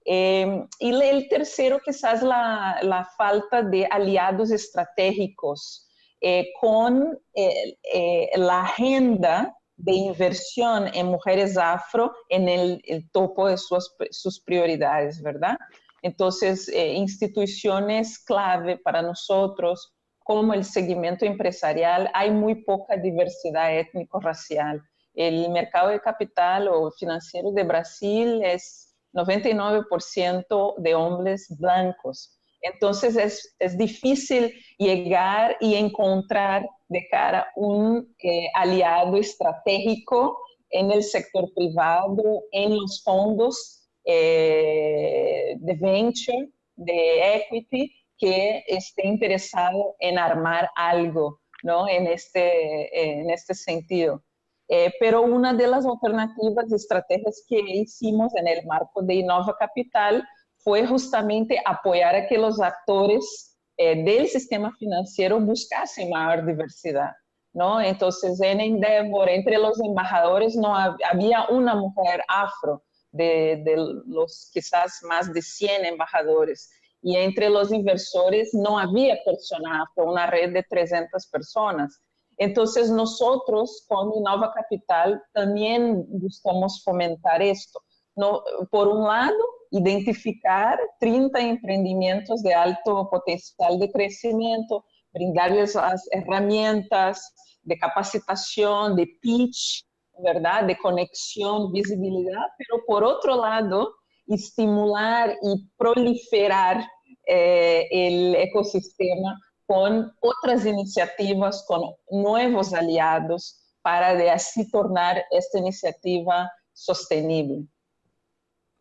Eh, y el tercero quizás la, la falta de aliados estratégicos eh, con eh, eh, la agenda de inversión en mujeres afro en el, el topo de sus, sus, prioridades, ¿verdad? Entonces, eh, instituciones clave para nosotros, como el segmento empresarial, hay muy poca diversidad étnico-racial. El mercado de capital o financiero de Brasil es 99% de hombres blancos. Entonces es, es, difícil llegar y encontrar de cara un eh, aliado estratégico en el sector privado, en los fondos eh, de venture, de equity, que esté interesado en armar algo ¿no? en, este, en este sentido. Eh, pero una de las alternativas y estrategias que hicimos en el marco de Innova Capital fue justamente apoyar a que los actores eh, del sistema financiero buscasen mayor diversidad. ¿no? Entonces, en Endeavor, entre los embajadores, no había una mujer afro de, de los quizás más de 100 embajadores. Y entre los inversores no había persona afro, una red de 300 personas. Entonces, nosotros con Innova Capital también buscamos fomentar esto. No, por un lado, identificar 30 emprendimientos de alto potencial de crecimiento, brindarles las herramientas de capacitación, de pitch, ¿verdad? De conexión, visibilidad, pero por otro lado, estimular y proliferar eh, el ecosistema con otras iniciativas, con nuevos aliados, para de así tornar esta iniciativa sostenible.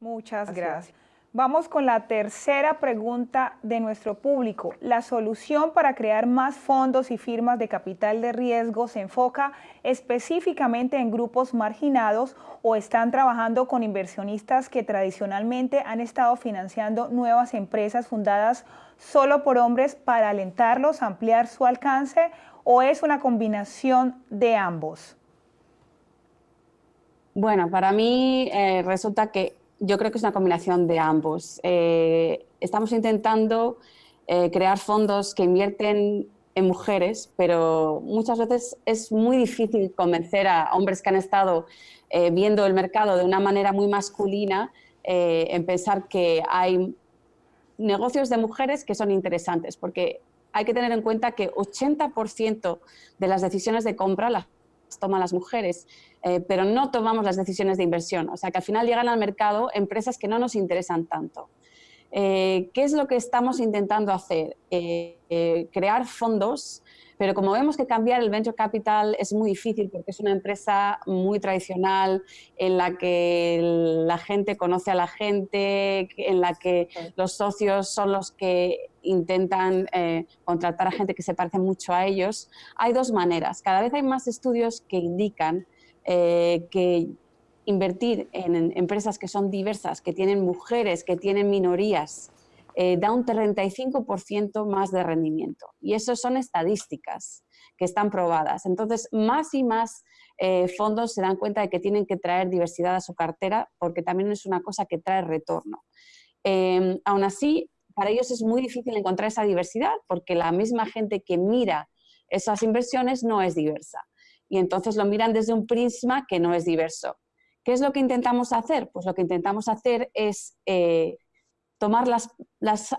Muchas gracias. Vamos con la tercera pregunta de nuestro público. ¿La solución para crear más fondos y firmas de capital de riesgo se enfoca específicamente en grupos marginados o están trabajando con inversionistas que tradicionalmente han estado financiando nuevas empresas fundadas solo por hombres para alentarlos a ampliar su alcance o es una combinación de ambos? Bueno, para mí eh, resulta que yo creo que es una combinación de ambos. Eh, estamos intentando eh, crear fondos que invierten en mujeres, pero muchas veces es muy difícil convencer a hombres que han estado viendo el mercado de una manera muy masculina en pensar que hay negocios de mujeres que son interesantes, porque hay que tener en cuenta que 80% de las decisiones de compra las toman las mujeres, eh, pero no tomamos las decisiones de inversión. O sea que al final llegan al mercado empresas que no nos interesan tanto. Eh, ¿Qué es lo que estamos intentando hacer? Eh, crear fondos pero como vemos que cambiar el venture capital es muy difícil porque es una empresa muy tradicional en la que la gente conoce a la gente, en la que los socios son los que intentan eh, contratar a gente que se parece mucho a ellos, hay dos maneras. Cada vez hay más estudios que indican eh, que invertir en empresas que son diversas, que tienen mujeres, que tienen minorías, eh, da un 35% más de rendimiento. Y eso son estadísticas que están probadas. Entonces, más y más eh, fondos se dan cuenta de que tienen que traer diversidad a su cartera porque también es una cosa que trae retorno. Em, aún así, para ellos es muy difícil encontrar esa diversidad porque la misma gente que mira esas inversiones no es diversa. Y entonces lo miran desde un prisma que no es diverso. ¿Qué es lo que intentamos hacer? Pues lo que intentamos hacer es eh, tomar las,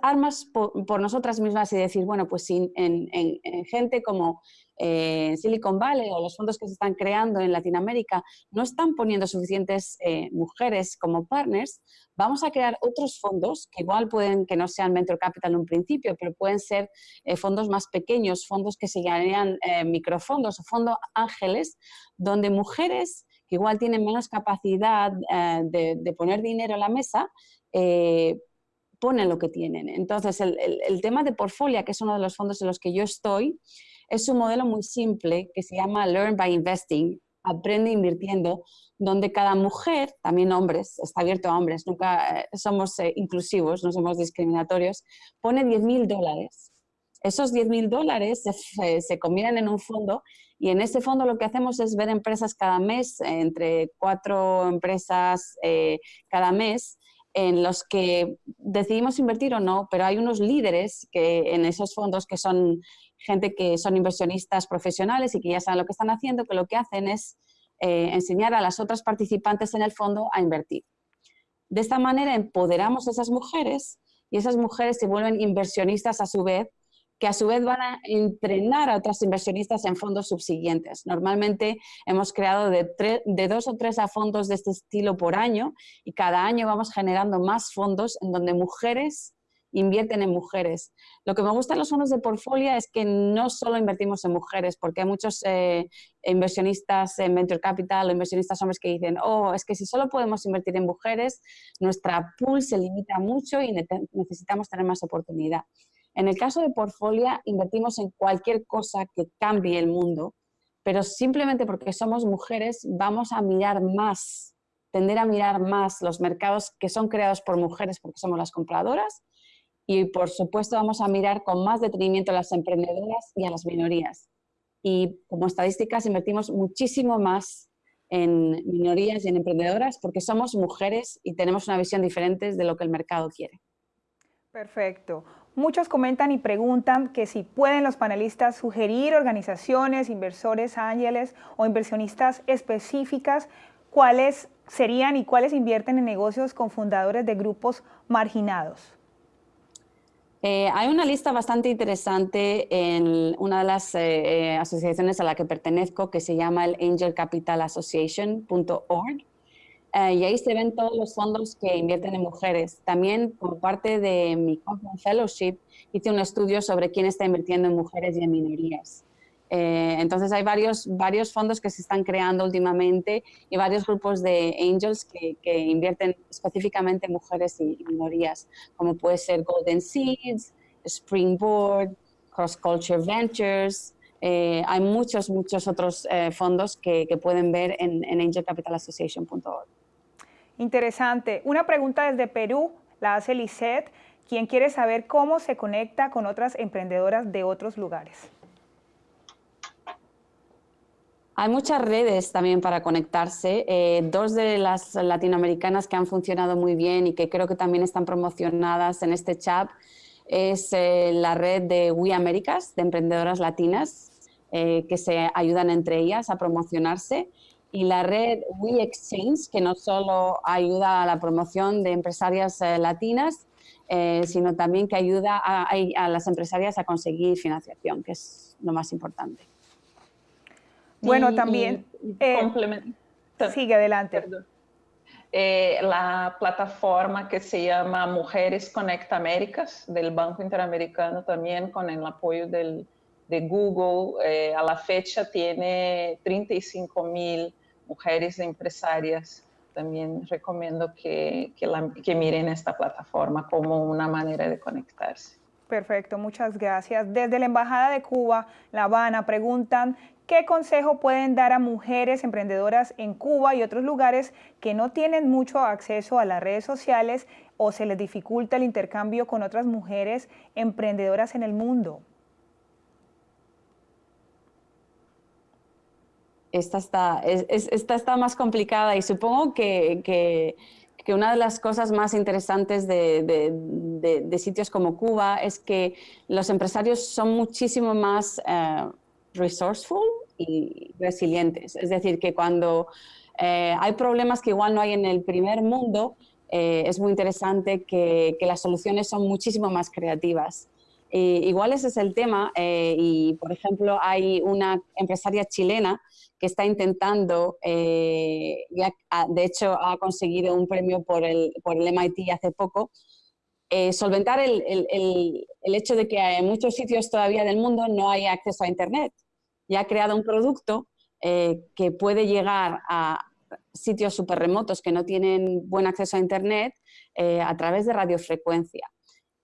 armas por, nosotras mismas y decir, bueno, pues en, en, gente como eh, Silicon Valley o los fondos que se están creando en Latinoamérica no están poniendo suficientes eh, mujeres como partners, vamos a crear otros fondos que igual pueden que no sean Venture Capital en un principio, pero pueden ser eh, fondos más pequeños, fondos que se llaman microfondos o fondos ángeles, donde mujeres que igual tienen menos capacidad de, de, poner dinero en la mesa, ponen lo que tienen. Entonces, el, tema de Portfolio, que es uno de los fondos en los que yo estoy, es un modelo muy simple que se llama Learn by Investing, aprende invirtiendo, donde cada mujer, también hombres, está abierto a hombres, nunca eh, somos eh, inclusivos, no somos discriminatorios, pone 10 mil dólares. Esos 10 mil dólares se, se, combinan en un fondo y en ese fondo lo que hacemos es ver empresas cada mes, entre cuatro empresas eh, cada mes, en los que decidimos invertir o no, pero hay unos líderes que en esos fondos que son gente que son inversionistas profesionales y que ya saben lo que están haciendo, que lo que hacen es eh, enseñar a las otras participantes en el fondo a invertir. De esta manera empoderamos a esas mujeres y esas mujeres se vuelven inversionistas a su vez que a su vez van a entrenar a otras inversionistas en fondos subsiguientes. Normalmente hemos creado de, dos o tres a fondos de este estilo por año y cada año vamos generando más fondos en donde mujeres invierten en mujeres. Lo que me gusta en los fondos de portfolio es que no solo invertimos en mujeres, porque hay muchos eh, inversionistas en venture capital o inversionistas hombres que dicen, oh, es que si solo podemos invertir en mujeres, nuestra pool se limita mucho y necesitamos tener más oportunidad. En el caso de Portfolio, invertimos en cualquier cosa que cambie el mundo, pero simplemente porque somos mujeres vamos a mirar más, tender a mirar más los mercados que son creados por mujeres porque somos las compradoras y por supuesto vamos a mirar con más detenimiento a las emprendedoras y a las minorías. Y como estadísticas invertimos muchísimo más en minorías y en emprendedoras porque somos mujeres y tenemos una visión diferente de lo que el mercado quiere. Perfecto. Muchos comentan y preguntan que si pueden los panelistas sugerir organizaciones, inversores ángeles o inversionistas específicas, cuáles serían y cuáles invierten en negocios con fundadores de grupos marginados. Eh, hay una lista bastante interesante en una de las eh, eh, asociaciones a la que pertenezco que se llama el angelcapitalassociation.org y ahí se ven todos los fondos que invierten en mujeres. También como parte de mi Conference Fellowship hice un estudio sobre quién está invirtiendo en mujeres y en minorías. Eh, entonces hay varios, varios fondos que se están creando últimamente y varios grupos de angels que, que invierten específicamente en mujeres y minorías, como puede ser Golden Seeds, Springboard, Cross Culture Ventures. Eh, hay muchos, muchos otros eh, fondos que, que, pueden ver en, en angelcapitalassociation.org. Interesante. Una pregunta desde Perú, la hace Lisette, quien quiere saber cómo se conecta con otras emprendedoras de otros lugares. Hay muchas redes también para conectarse. Eh, dos de las latinoamericanas que han funcionado muy bien y que creo que también están promocionadas en este chat es eh, la red de We Americas, de emprendedoras latinas, eh, que se ayudan entre ellas a promocionarse, y la red We Exchange, que no solo ayuda a la promoción de empresarias latinas, sino también que ayuda a las empresarias a conseguir financiación, que es lo más importante. Bueno, también... Eh, sigue adelante. Eh, la plataforma que se llama Mujeres Conecta Américas del Banco Interamericano también con el apoyo del, de Google. Eh, a la fecha tiene 35 mil mujeres empresarias. También recomiendo que, que, que miren esta plataforma como una manera de conectarse. Perfecto, muchas gracias. Desde la Embajada de Cuba, La Habana, preguntan ¿Qué consejo pueden dar a mujeres emprendedoras en Cuba y otros lugares que no tienen mucho acceso a las redes sociales o se les dificulta el intercambio con otras mujeres emprendedoras en el mundo? Esta está, esta está más complicada y supongo que, una de las cosas más interesantes de, sitios como Cuba es que los empresarios son muchísimo más... Eh, resourceful y resilientes. Es decir, que cuando eh, hay problemas que igual no hay en el primer mundo, eh, es muy interesante que, las soluciones son muchísimo más creativas. Igual ese es el tema eh, y, por ejemplo, hay una empresaria chilena que está intentando, ya, de hecho ha conseguido un premio por el, por el MIT hace poco, solventar el, el, el, hecho de que en muchos sitios todavía del mundo no hay acceso a Internet y ha creado un producto eh, que puede llegar a sitios súper remotos que no tienen buen acceso a Internet eh, a través de radiofrecuencia.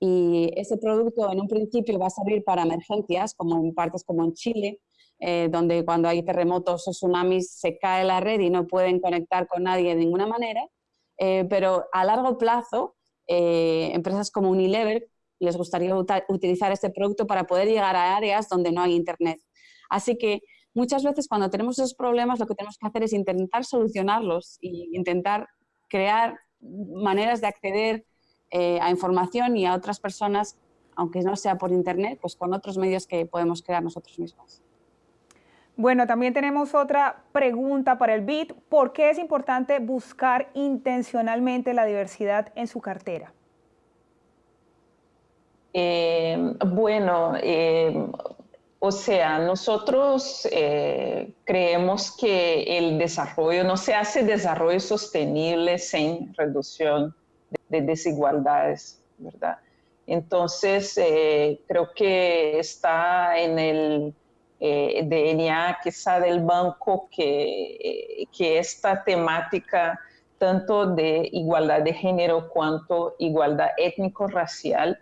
Y ese producto en un principio va a servir para emergencias, como en partes como en Chile, eh, donde cuando hay terremotos o tsunamis se cae la red y no pueden conectar con nadie de ninguna manera, pero a largo plazo, empresas como Unilever les gustaría utilizar este producto para poder llegar a áreas donde no hay Internet. Así que muchas veces cuando tenemos esos problemas lo que tenemos que hacer es intentar solucionarlos e intentar crear maneras de acceder eh, a información y a otras personas, aunque no sea por internet, pues con otros medios que podemos crear nosotros mismos. Bueno, también tenemos otra pregunta para el BIT. ¿Por qué es importante buscar intencionalmente la diversidad en su cartera? Eh, bueno, eh, o sea, nosotros eh, creemos que el desarrollo, no se hace desarrollo sostenible sin reducción de, desigualdades, ¿verdad? Entonces, eh, creo que está en el eh, DNA quizá del banco que, que esta temática tanto de igualdad de género cuanto igualdad étnico-racial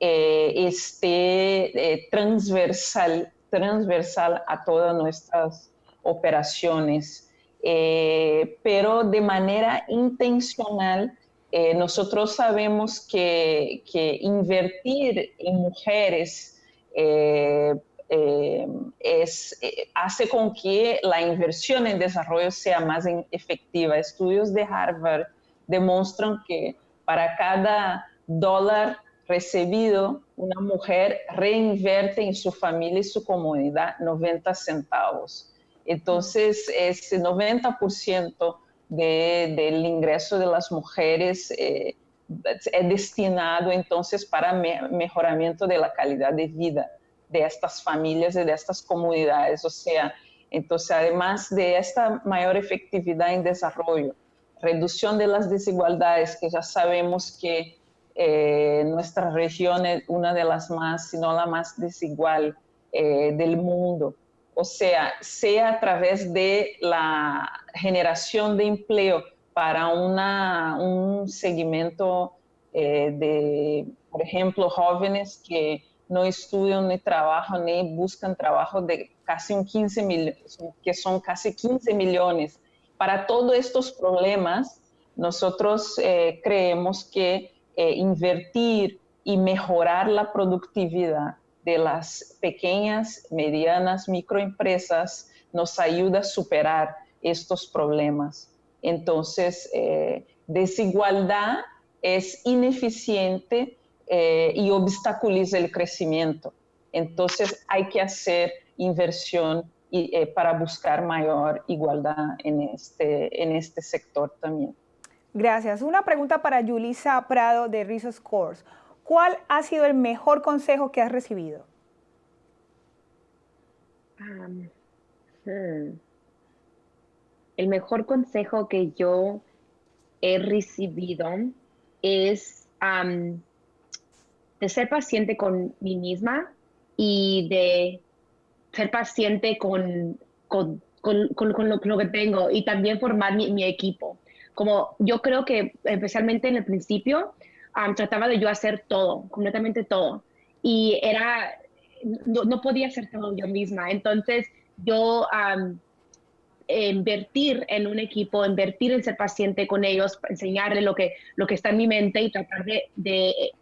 eh, esté eh, transversal, transversal a todas nuestras operaciones, eh, pero de manera intencional. Eh, nosotros sabemos que, invertir en mujeres eh, es, hace con que la inversión en desarrollo sea más efectiva. Estudios de Harvard demuestran que para cada dólar recibido, una mujer reinvierte en su familia y su comunidad 90 centavos. Entonces, ese 90% del ingreso de las mujeres eh, es destinado entonces para mejoramiento de la calidad de vida de estas familias y de estas comunidades. O sea, entonces además de esta mayor efectividad en desarrollo, reducción de las desigualdades, que ya sabemos que eh, nuestra región es una de las más, si no la más desigual eh, del mundo. O sea, sea a través de la generación de empleo para una, un segmento eh, de, por ejemplo, jóvenes que no estudian ni trabajan ni buscan trabajo de casi un 15 millones, que son casi 15 millones. Para todos estos problemas, nosotros creemos que eh, invertir y mejorar la productividad de las pequeñas, medianas microempresas nos ayuda a superar estos problemas. Entonces, eh, desigualdad es ineficiente eh, y obstaculiza el crecimiento. Entonces, hay que hacer inversión para buscar mayor igualdad en este, en este sector también. Gracias. Una pregunta para Yulisa Prado de Rizos Scores. ¿Cuál ha sido el mejor consejo que has recibido? Hmm. El mejor consejo que yo he recibido es de ser paciente con mí misma y de ser paciente con, con, lo, que tengo y también formar mi equipo como yo creo que especialmente en el principio trataba de yo hacer todo, completamente todo. Y era, no, podía hacer todo yo misma. Entonces yo invertir en un equipo, invertir en ser paciente con ellos, enseñarle lo que, lo que está en mi mente y tratar de,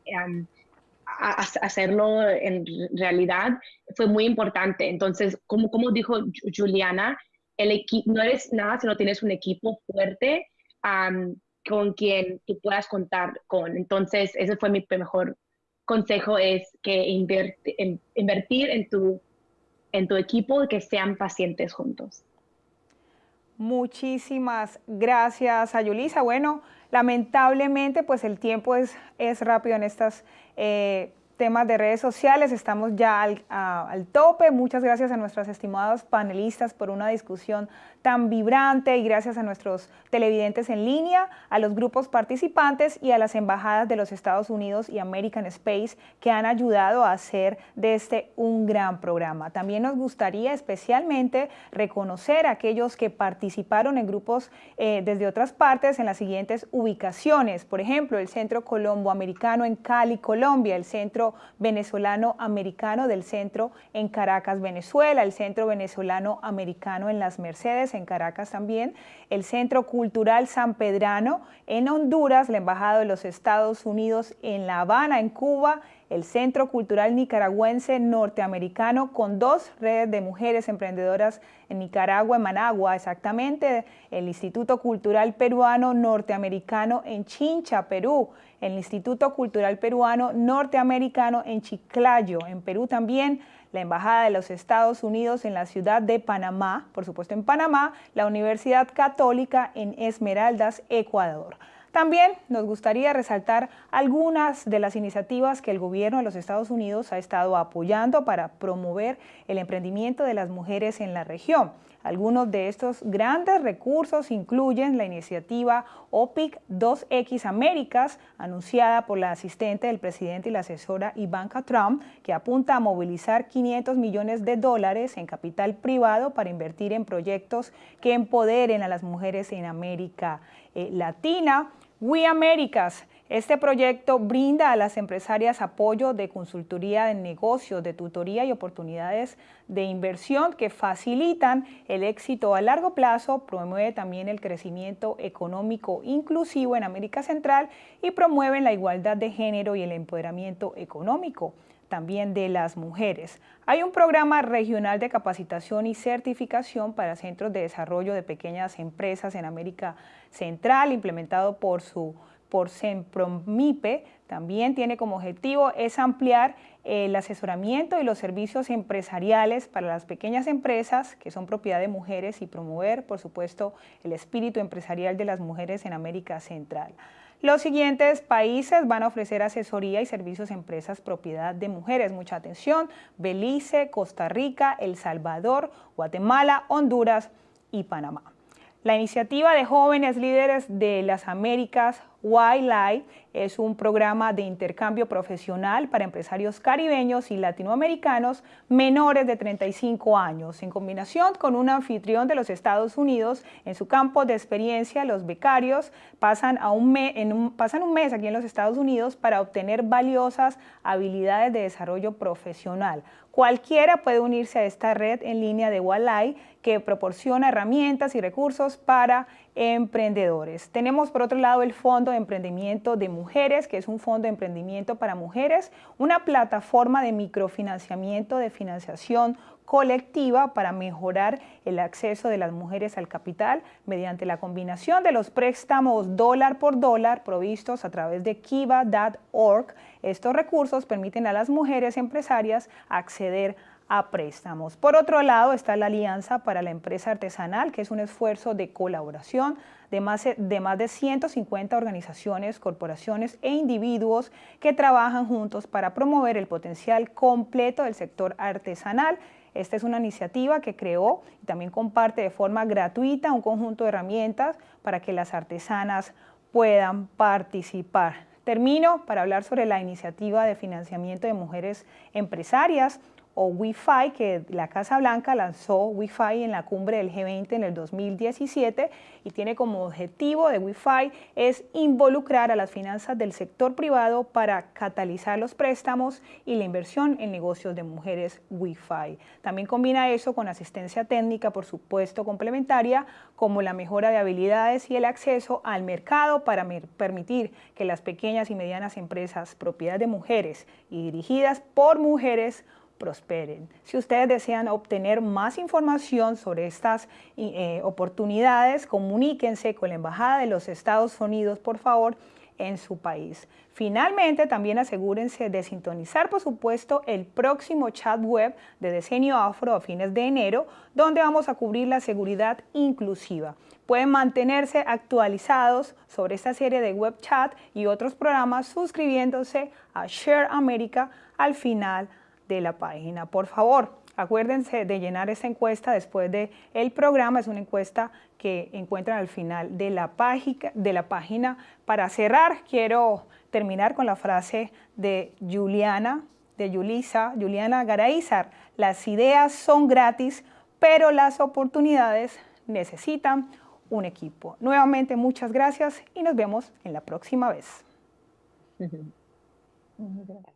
hacerlo en realidad fue muy importante. Entonces, como, como dijo Juliana, el equipo, no eres nada si no tienes un equipo fuerte con quien tú puedas contar con. Entonces, ese fue mi mejor consejo, es que invertir en tu, en tu equipo y que sean pacientes juntos. Muchísimas gracias, Ayulisa. Bueno, lamentablemente, pues el tiempo es, es rápido en estas eh, temas de redes sociales, estamos ya al, al, tope. Muchas gracias a nuestros estimados panelistas por una discusión tan vibrante y gracias a nuestros televidentes en línea, a los grupos participantes y a las embajadas de los Estados Unidos y American Space que han ayudado a hacer de este un gran programa. También nos gustaría especialmente reconocer a aquellos que participaron en grupos eh, desde otras partes en las siguientes ubicaciones. Por ejemplo, el Centro Colombo Americano en Cali, Colombia, el Centro Venezolano Americano del Centro en Caracas, Venezuela, el Centro Venezolano Americano en Las Mercedes, en Caracas también, el Centro Cultural San Pedrano en Honduras, la Embajada de los Estados Unidos en La Habana, en Cuba, el Centro Cultural Nicaragüense Norteamericano con dos redes de mujeres emprendedoras en Nicaragua, en Managua, exactamente, el Instituto Cultural Peruano Norteamericano en Chincha, Perú, el Instituto Cultural Peruano Norteamericano en Chiclayo, en Perú también, la Embajada de los Estados Unidos en la ciudad de Panamá, por supuesto en Panamá, la Universidad Católica en Esmeraldas, Ecuador. También nos gustaría resaltar algunas de las iniciativas que el gobierno de los Estados Unidos ha estado apoyando para promover el emprendimiento de las mujeres en la región. Algunos de estos grandes recursos incluyen la iniciativa OPIC 2X Américas, anunciada por la asistente del presidente y la asesora Ivanka Trump, que apunta a movilizar 500 millones de dólares en capital privado para invertir en proyectos que empoderen a las mujeres en América eh, Latina. We Americas, Este proyecto brinda a las empresarias apoyo de consultoría de negocios, de tutoría y oportunidades de inversión que facilitan el éxito a largo plazo, promueve también el crecimiento económico inclusivo en América Central y promueve la igualdad de género y el empoderamiento económico también de las mujeres. Hay un programa regional de capacitación y certificación para centros de desarrollo de pequeñas empresas en América Central, implementado por su por Sempromipe, también tiene como objetivo es ampliar el asesoramiento y los servicios empresariales para las pequeñas empresas que son propiedad de mujeres y promover, por supuesto, el espíritu empresarial de las mujeres en América Central. Los siguientes países van a ofrecer asesoría y servicios a empresas propiedad de mujeres. Mucha atención, Belice, Costa Rica, El Salvador, Guatemala, Honduras y Panamá. La iniciativa de jóvenes líderes de las Américas YLI es un programa de intercambio profesional para empresarios caribeños y latinoamericanos menores de 35 años. En combinación con un anfitrión de los Estados Unidos, en su campo de experiencia, los becarios pasan, un, mes aquí en los Estados Unidos para obtener valiosas habilidades de desarrollo profesional. Cualquiera puede unirse a esta red en línea de YLI que proporciona herramientas y recursos para emprendedores. Tenemos por otro lado el Fondo de Emprendimiento de Mujeres, que es un fondo de emprendimiento para mujeres, una plataforma de microfinanciamiento de financiación colectiva para mejorar el acceso de las mujeres al capital mediante la combinación de los préstamos dólar por dólar provistos a través de kiva.org. Estos recursos permiten a las mujeres empresarias acceder a a préstamos. Por otro lado está la Alianza para la Empresa Artesanal, que es un esfuerzo de colaboración de más de, más de 150 organizaciones, corporaciones e individuos que trabajan juntos para promover el potencial completo del sector artesanal. Esta es una iniciativa que creó y también comparte de forma gratuita un conjunto de herramientas para que las artesanas puedan participar. Termino para hablar sobre la iniciativa de financiamiento de mujeres empresarias o Wi-Fi, que la Casa Blanca lanzó Wi-Fi en la cumbre del G20 en el 2017 y tiene como objetivo de Wi-Fi es involucrar a las finanzas del sector privado para catalizar los préstamos y la inversión en negocios de mujeres Wi-Fi. También combina eso con asistencia técnica, por supuesto, complementaria, como la mejora de habilidades y el acceso al mercado para permitir que las pequeñas y medianas empresas propiedad de mujeres y dirigidas por mujeres prosperen. Si ustedes desean obtener más información sobre estas eh, oportunidades, comuníquense con la Embajada de los Estados Unidos, por favor, en su país. Finalmente, también asegúrense de sintonizar, por supuesto, el próximo chat web de Decenio Afro a fines de enero, donde vamos a cubrir la seguridad inclusiva. Pueden mantenerse actualizados sobre esta serie de web chat y otros programas suscribiéndose a Share America al final de la página. Por favor, acuérdense de llenar esa encuesta después del el programa. Es una encuesta que encuentran al final de la, página, de la página. Para cerrar, quiero terminar con la frase de Juliana, de Juliana Garaizar. Las ideas son gratis, pero las oportunidades necesitan un equipo. Nuevamente, muchas gracias y nos vemos en la próxima vez.